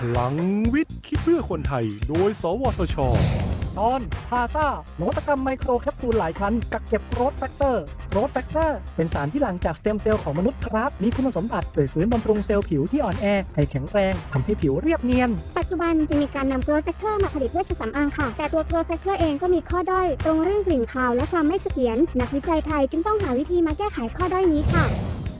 พลังวิทย์คิดเพื่อคนไทย โดย สวทช ตอนพาซานวัตกรรมไมโครแคปซูลหลายชั้น กักเก็บ growth factor growth factor เป็นสารที่หลั่งจากสเต็มเซลล์ของมนุษย์ครับ มีคุณสมบัติช่วยฟื้นบำรุงเซลล์ผิวที่อ่อนแอ ให้แข็งแรงทำให้ผิวเรียบเนียน ปัจจุบันจะมีการนำ growth factor มาผลิตเวชสำอางค่ะ แต่ตัว growth factor เองก็มีข้อด้อย ตรงเรื่องกลิ่นคาวและความไม่เสถียรนักวิจัยไทยจึงต้องหาวิธีมาแก้ไขข้อด้อยนี้ค่ะ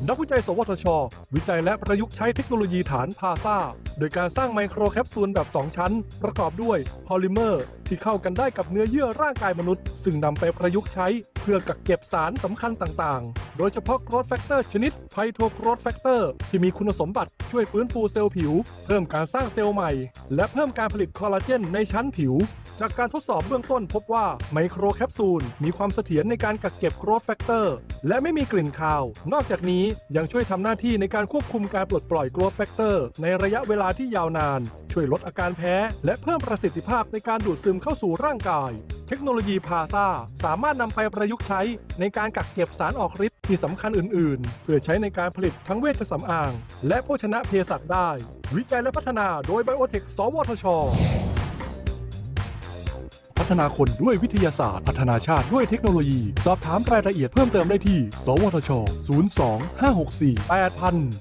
นักวิจัย สวทช วิจัยและประยุกต์ใช้เทคโนโลยีฐานพาซาโดยการสร้างไมโครแคปซูลแบบ 2 ชั้น ประกอบด้วยพอลิเมอร์ ที่เข้ากันได้กับเนื้อเยื่อร่างกายมนุษย์ ซึ่งนำไปประยุกต์ใช้ เพื่อกักเก็บสารสำคัญต่างๆ โดยเฉพาะ growth factor ชนิด phyto growth factor ที่มีคุณสมบัติช่วยฟื้นฟูเซลล์ผิว เพิ่มการสร้างเซลล์ใหม่ และเพิ่มการผลิตคอลลาเจนในชั้นผิว จากการทดสอบเบื้องต้นพบว่าไมโครแคปซูลมีความเสถียรในการกักเก็บ growth factorและไม่มีกลิ่นคาว นอกจากนี้ยังช่วยทำหน้าที่ในการควบคุมการปลดปล่อย growth factor ในระยะเวลาที่ยาวนาน ช่วยลดอาการแพ้ และเพิ่มประสิทธิภาพในการดูดซึมเข้าสู่ร่างกาย เทคโนโลยีพาซาสามารถนำไปประยุกต์ใช้ในการกักเก็บสารออกฤทธิ์ที่สำคัญอื่น ๆ เพื่อใช้ในการผลิตทั้งเวชสำอาง และโภชนะเภสัชได้ วิจัยและพัฒนาโดยไบโอเทค สวทช พัฒนาคนด้วยวิทยาศาสตร์ พัฒนาชาติด้วยเทคโนโลยี สอบถามรายละเอียดเพิ่มเติมได้ที่ สวทช 02 564 8000